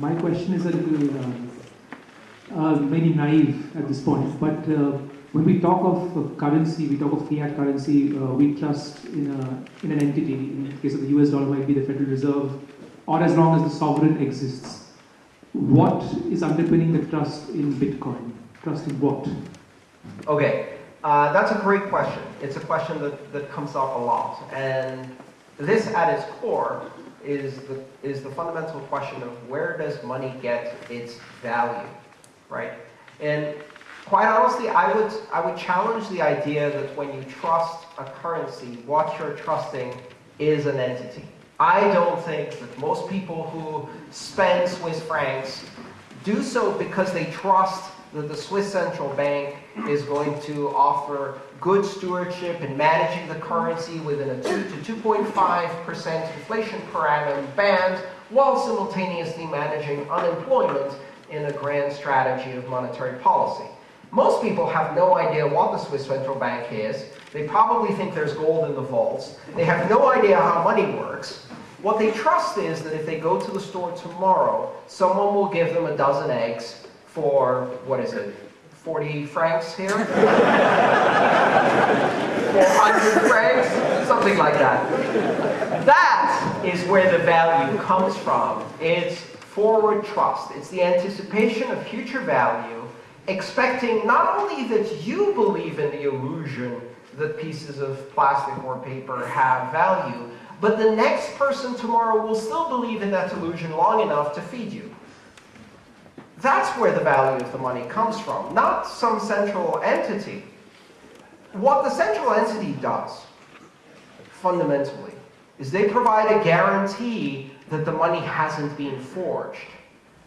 my question is a little uh, uh, maybe naive at this point, but uh, when we talk of uh, currency, we talk of fiat currency, uh, we trust in, a, in an entity. In the case of the US dollar, might be the Federal Reserve, or as long as the sovereign exists. What is underpinning the trust in Bitcoin? Trust in what? Okay, uh, that's a great question. It's a question that, that comes up a lot. And this, at its core, is the, is the fundamental question of where does money get its value, right? And quite honestly, I would, I would challenge the idea that when you trust a currency, what you're trusting is an entity. I don't think that most people who spend Swiss francs do so because they trust that the Swiss central bank is going to offer good stewardship in managing the currency within a 2 to 2.5% inflation per annum band, while simultaneously managing unemployment in a grand strategy of monetary policy. Most people have no idea what the Swiss central bank is. They probably think there's gold in the vaults. They have no idea how money works. What they trust is that if they go to the store tomorrow, someone will give them a dozen eggs for, what is it, 40 francs here? 400 francs? Something like that. That is where the value comes from. It's forward trust. It's the anticipation of future value, expecting not only that you believe in the illusion that pieces of plastic or paper have value, but the next person tomorrow will still believe in that illusion long enough to feed you. That's where the value of the money comes from, not some central entity. What the central entity does, fundamentally, is they provide a guarantee that the money hasn't been forged,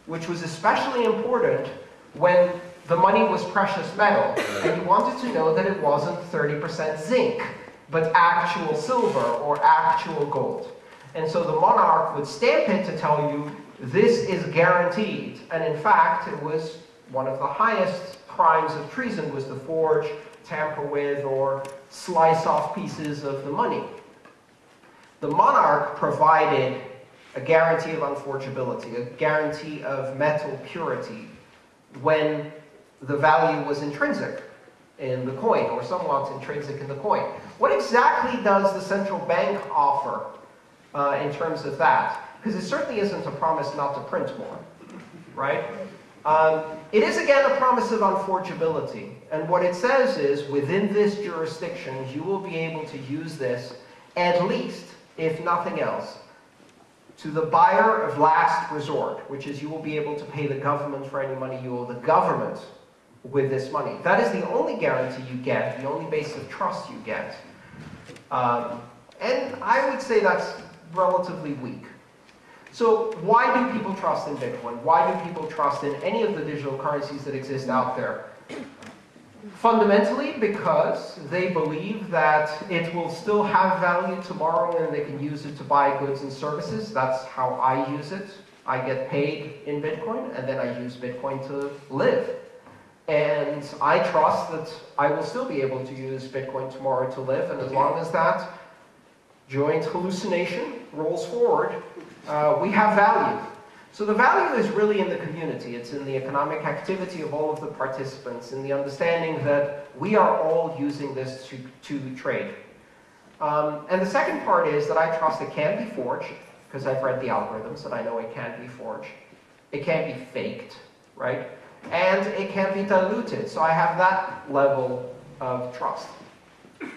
which was especially important when the money was precious metal, and you wanted to know that it wasn't 30% zinc, but actual silver or actual gold. And so the monarch would stamp it to tell you this is guaranteed. And in fact, it was one of the highest crimes of treason was to forge, tamper with, or slice off pieces of the money. The monarch provided a guarantee of unforgeability, a guarantee of metal purity when the value was intrinsic in the coin, or somewhat intrinsic in the coin. What exactly does the central bank offer uh, in terms of that? Because it certainly isn't a promise not to print more, right? Um, it is, again, a promise of unforgeability. And what it says is, within this jurisdiction, you will be able to use this, at least, if nothing else, to the buyer of last resort, which is you will be able to pay the government for any money you owe the government with this money. That is the only guarantee you get, the only base of trust you get. Um, and I would say that's relatively weak. So why do people trust in Bitcoin? Why do people trust in any of the digital currencies that exist out there? Fundamentally because they believe that it will still have value tomorrow and they can use it to buy goods and services. That's how I use it. I get paid in Bitcoin and then I use Bitcoin to live. And I trust that I will still be able to use Bitcoin tomorrow to live. And as long as that joint hallucination rolls forward, uh, we have value. So the value is really in the community. It's in the economic activity of all of the participants, in the understanding that we are all using this to, to trade. Um, and the second part is that I trust it can be forged, because I've read the algorithms and I know it can be forged. It can be faked, right? And it can be diluted, so I have that level of trust.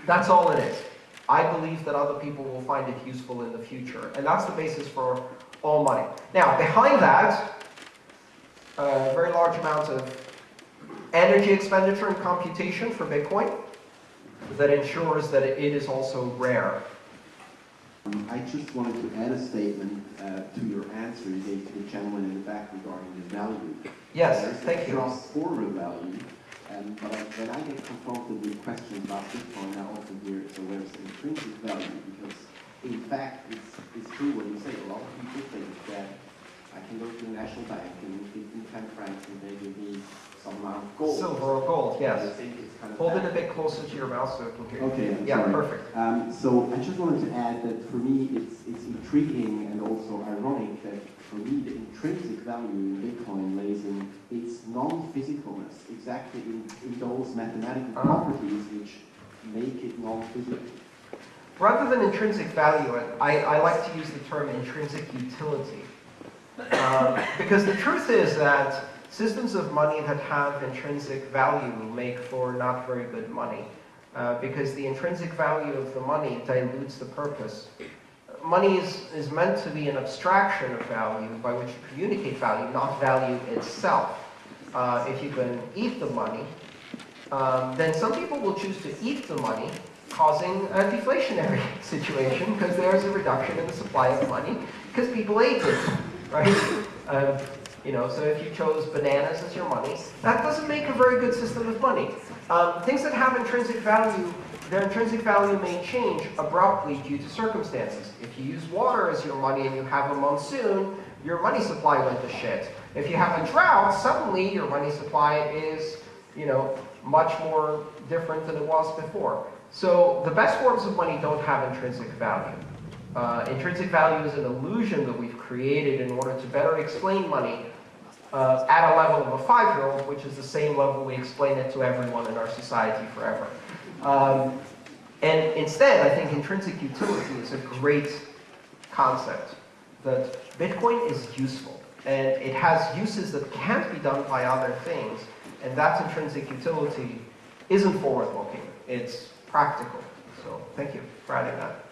That's all it is. I believe that other people will find it useful in the future. And that's the basis for all money. Now, behind that, a very large amount of energy expenditure and computation for Bitcoin that ensures that it is also rare. Um, I just wanted to add a statement uh, to your answer you gave to the gentleman in the back regarding the value. Yes, There's thank you. trust for the value, um, but I, when I get confronted with questions about Bitcoin, I often hear, it's so there's intrinsic value, because in fact, it's, it's true what you say. A lot of people think that I can go to the national bank and give them 10 francs and they give me some amount of gold. Silver or gold, I yes. think it's kind of Hold it a bit closer to your mouth so I can hear. Okay, I'm Yeah, sorry. perfect. Um, so I just wanted to add that for me it's, it's intriguing and also ironic that for me the intrinsic value in Bitcoin lays in its non-physicalness, exactly in, in those mathematical Ah. properties which make it non-physical. Rather than intrinsic value, I, I like to use the term intrinsic utility. Um, because the truth is that systems of money that have intrinsic value make for not very good money. Uh, because the intrinsic value of the money dilutes the purpose. Money is, is meant to be an abstraction of value by which you communicate value, not value itself. Uh, if you can eat the money, um, then some people will choose to eat the money, causing a deflationary situation because there's a reduction in the supply of money because people ate it, right? Uh, you know, so if you chose bananas as your money, that doesn't make a very good system of money. Um, things that have intrinsic value, their intrinsic value may change abruptly due to circumstances. If you use water as your money and you have a monsoon, your money supply went to shit. If you have a drought, suddenly your money supply is, you know, much more different than it was before. So the best forms of money don't have intrinsic value. Uh, intrinsic value is an illusion that we've created in order to better explain money uh, at a level of a five-year-old, which is the same level we explain it to everyone in our society forever. Um, and instead, I think intrinsic utility is a great concept. That Bitcoin is useful, and it has uses that can't be done by other things, and that intrinsic utility isn't forward-looking. It's practical. So thank you for adding that.